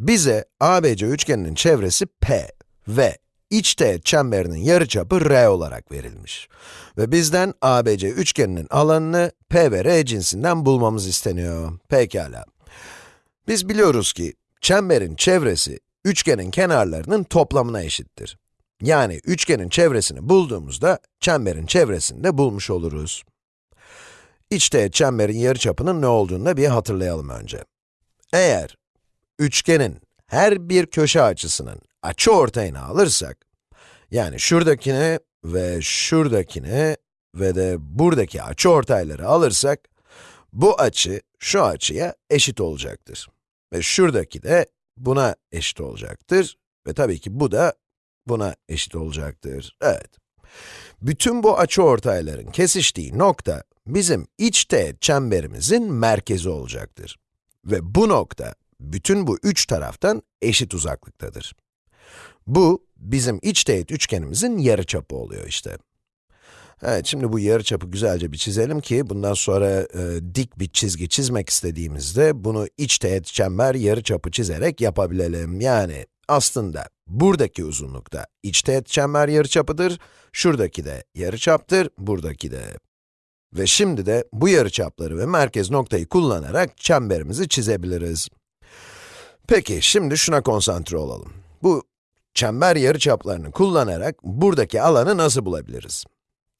Bize ABC üçgeninin çevresi P ve iç teğet çemberinin yarıçapı R olarak verilmiş. Ve bizden ABC üçgeninin alanını P ve R cinsinden bulmamız isteniyor. Pekala. Biz biliyoruz ki çemberin çevresi üçgenin kenarlarının toplamına eşittir. Yani üçgenin çevresini bulduğumuzda çemberin çevresini de bulmuş oluruz. İç teğet çemberin yarıçapının ne olduğunu da bir hatırlayalım önce. Eğer üçgenin her bir köşe açısının açı ortayını alırsak, yani şuradakini ve şuradakini ve de buradaki açı ortayları alırsak, bu açı şu açıya eşit olacaktır. Ve şuradaki de buna eşit olacaktır. Ve tabii ki bu da buna eşit olacaktır. Evet. Bütün bu açı ortayların kesiştiği nokta, bizim iç teğet çemberimizin merkezi olacaktır. Ve bu nokta, bütün bu üç taraftan eşit uzaklıktadır. Bu, bizim iç teğet üçgenimizin yarıçapı oluyor işte. Evet, şimdi bu yarıçapı güzelce bir çizelim ki, bundan sonra e, dik bir çizgi çizmek istediğimizde, bunu iç teğet çember yarıçapı çizerek yapabilelim. Yani, aslında buradaki uzunlukta iç teğet çember yarıçapıdır, şuradaki de yarıçaptır, buradaki de. Ve şimdi de bu yarıçapları ve merkez noktayı kullanarak çemberimizi çizebiliriz. Peki, şimdi şuna konsantre olalım. Bu çember yarıçaplarını kullanarak buradaki alanı nasıl bulabiliriz?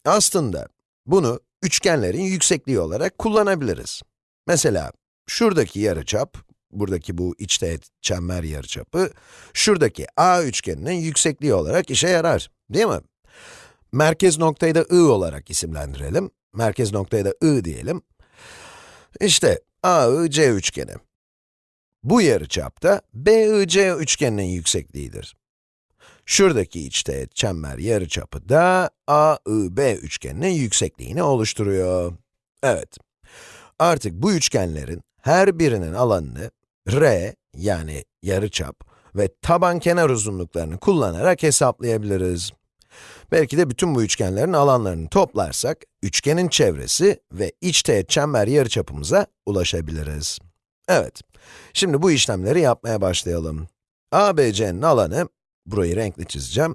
Aslında bunu üçgenlerin yüksekliği olarak kullanabiliriz. Mesela şuradaki yarıçap, buradaki bu iç teğet çember yarıçapı, şuradaki A üçgeninin yüksekliği olarak işe yarar, değil mi? Merkez noktayı da I olarak isimlendirelim. Merkez noktaya da I diyelim. İşte AIC üçgeni. Bu yarıçapta BIC üçgeninin yüksekliğidir. Şuradaki içteğet çember yarıçapı da AIB üçgeninin yüksekliğini oluşturuyor. Evet. Artık bu üçgenlerin her birinin alanını r yani yarıçap ve taban kenar uzunluklarını kullanarak hesaplayabiliriz. Belki de bütün bu üçgenlerin alanlarını toplarsak, üçgenin çevresi ve iç teğet çember yarıçapımıza ulaşabiliriz. Evet, şimdi bu işlemleri yapmaya başlayalım. ABC'nin alanı, burayı renkli çizeceğim.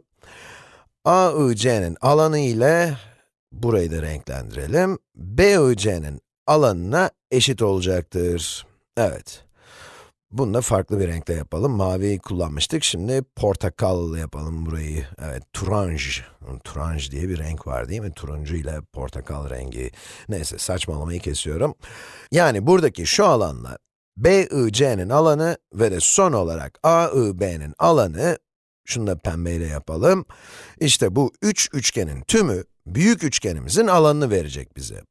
AIC'nin alanı ile, burayı da renklendirelim, BIC'nin alanına eşit olacaktır. Evet. Bunu da farklı bir renkle yapalım. Maviyi kullanmıştık, şimdi portakallı yapalım burayı. Evet, turanj. Turanj diye bir renk var değil mi? Turuncu ile portakal rengi. Neyse, saçmalamayı kesiyorum. Yani buradaki şu alanla BIC'nin alanı ve de son olarak AIB'nin alanı, şunu da pembeyle yapalım. İşte bu üç üçgenin tümü, büyük üçgenimizin alanını verecek bize.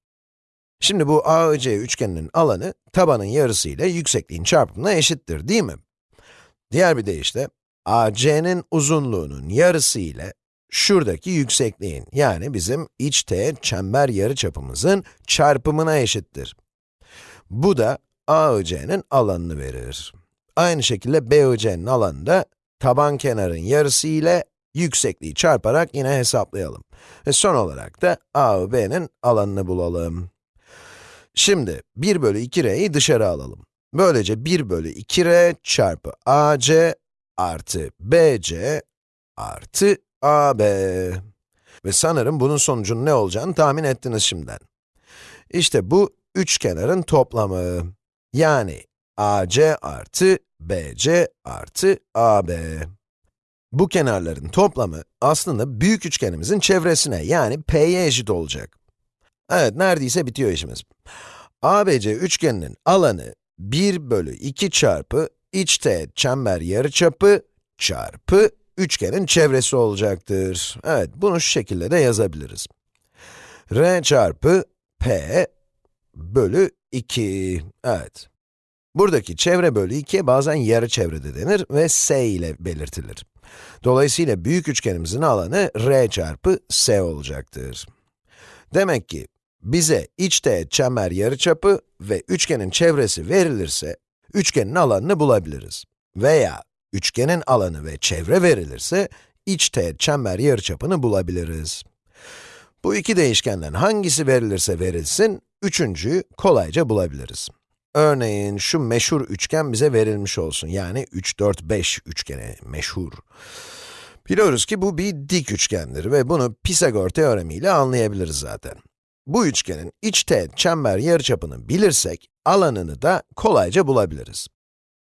Şimdi bu AIC üçgeninin alanı, tabanın yarısı ile yüksekliğin çarpımına eşittir, değil mi? Diğer bir deyişle, AC'nin uzunluğunun yarısı ile şuradaki yüksekliğin, yani bizim iç teğet çember yarıçapımızın çarpımına eşittir. Bu da AIC'nin alanını verir. Aynı şekilde BIC'nin alanı da taban kenarın yarısı ile yüksekliği çarparak yine hesaplayalım. Ve son olarak da A ve B'nin alanını bulalım. Şimdi 1 bölü 2r'yi dışarı alalım. Böylece 1 bölü 2r çarpı ac artı bc artı ab. Ve sanırım bunun sonucunun ne olacağını tahmin ettiniz şimdiden. İşte bu üç kenarın toplamı. Yani ac artı bc artı ab. Bu kenarların toplamı aslında büyük üçgenimizin çevresine yani p'ye eşit olacak. Evet, neredeyse bitiyor işimiz. ABC üçgeninin alanı 1 bölü 2 çarpı iç teğet çember yarıçapı çarpı üçgenin çevresi olacaktır. Evet, bunu şu şekilde de yazabiliriz. r çarpı p bölü 2. Evet. Buradaki çevre bölü 2'ye bazen yarı çevrede denir ve s ile belirtilir. Dolayısıyla büyük üçgenimizin alanı r çarpı s olacaktır. Demek ki bize iç teğet çember yarıçapı ve üçgenin çevresi verilirse, üçgenin alanını bulabiliriz. Veya üçgenin alanı ve çevre verilirse, iç teğet çember yarıçapını bulabiliriz. Bu iki değişkenden hangisi verilirse verilsin, üçüncüyü kolayca bulabiliriz. Örneğin şu meşhur üçgen bize verilmiş olsun. Yani 3, 4, 5 üçgeni meşhur. Biliyoruz ki bu bir dik üçgendir ve bunu Pisagor teoremiyle anlayabiliriz zaten. Bu üçgenin iç teğet çember yarıçapını bilirsek, alanını da kolayca bulabiliriz.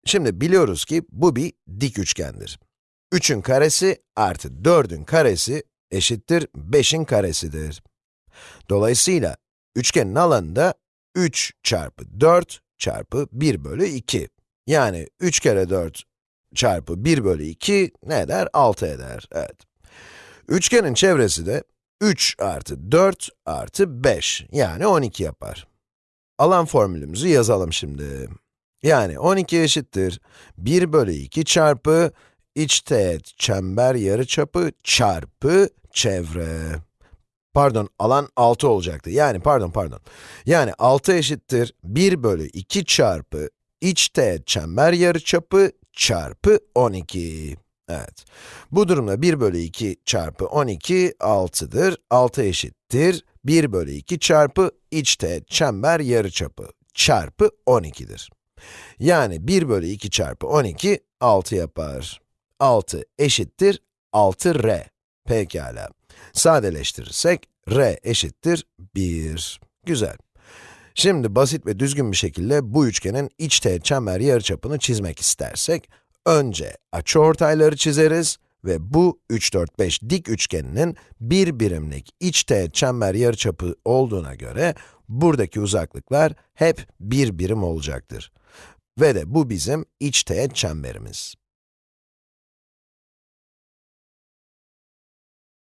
Şimdi biliyoruz ki bu bir dik üçgendir. 3'ün karesi artı 4'ün karesi eşittir 5'in karesidir. Dolayısıyla üçgenin alanı da 3 çarpı 4 çarpı 1 bölü 2. Yani 3 kere 4 çarpı 1 bölü 2 ne eder? 6 eder, evet. Üçgenin çevresi de 3 artı 4 artı 5, yani 12 yapar. Alan formülümüzü yazalım şimdi. Yani 12 eşittir 1 bölü 2 çarpı iç teğet çember yarıçapı çarpı çevre. Pardon, alan 6 olacaktı. Yani pardon, pardon. Yani 6 eşittir 1 bölü 2 çarpı iç teğet çember yarıçapı çarpı 12. Evet. Bu durumda 1 bölü 2 çarpı 12, 6'dır. 6 eşittir 1 bölü 2 çarpı iç teğet çember yarıçapı çarpı 12'dir. Yani 1 bölü 2 çarpı 12, 6 yapar. 6 eşittir 6r. Pekala. Sadeleştirirsek, r eşittir 1. Güzel. Şimdi basit ve düzgün bir şekilde bu üçgenin iç teğet çember yarıçapını çizmek istersek, önce açıortayları çizeriz ve bu 3, 4, 5 dik üçgeninin bir birimlik iç teğet çember yarıçapı olduğuna göre, buradaki uzaklıklar hep bir birim olacaktır. Ve de bu bizim iç teğet çemberimiz.